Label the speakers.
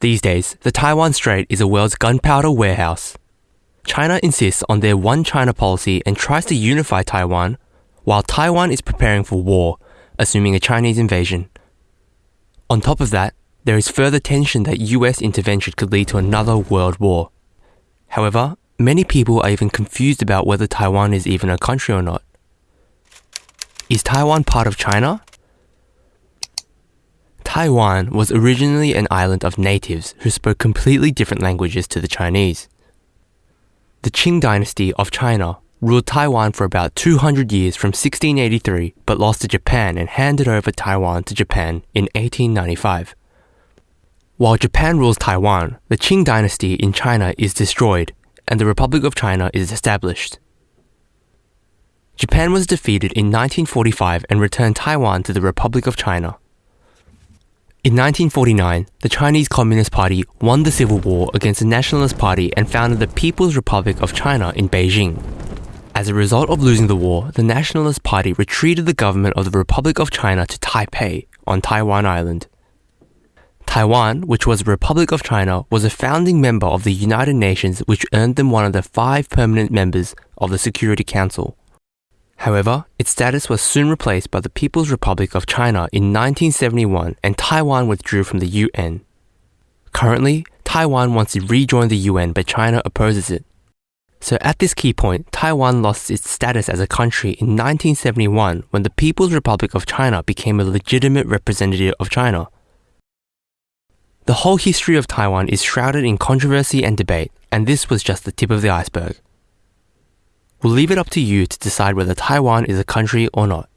Speaker 1: These days, the Taiwan Strait is the world's gunpowder warehouse. China insists on their one China policy and tries to unify Taiwan, while Taiwan is preparing for war, assuming a Chinese invasion. On top of that, there is further tension that US intervention could lead to another world war. However, many people are even confused about whether Taiwan is even a country or not. Is Taiwan part of China? Taiwan was originally an island of natives who spoke completely different languages to the Chinese. The Qing dynasty of China ruled Taiwan for about 200 years from 1683 but lost to Japan and handed over Taiwan to Japan in 1895. While Japan rules Taiwan, the Qing dynasty in China is destroyed and the Republic of China is established. Japan was defeated in 1945 and returned Taiwan to the Republic of China. In 1949, the Chinese Communist Party won the civil war against the Nationalist Party and founded the People's Republic of China in Beijing. As a result of losing the war, the Nationalist Party retreated the government of the Republic of China to Taipei on Taiwan Island. Taiwan, which was a Republic of China, was a founding member of the United Nations, which earned them one of the five permanent members of the Security Council. However, its status was soon replaced by the People's Republic of China in 1971 and Taiwan withdrew from the UN. Currently, Taiwan wants to rejoin the UN but China opposes it. So at this key point, Taiwan lost its status as a country in 1971 when the People's Republic of China became a legitimate representative of China. The whole history of Taiwan is shrouded in controversy and debate, and this was just the tip of the iceberg. We'll leave it up to you to decide whether Taiwan is a country or not.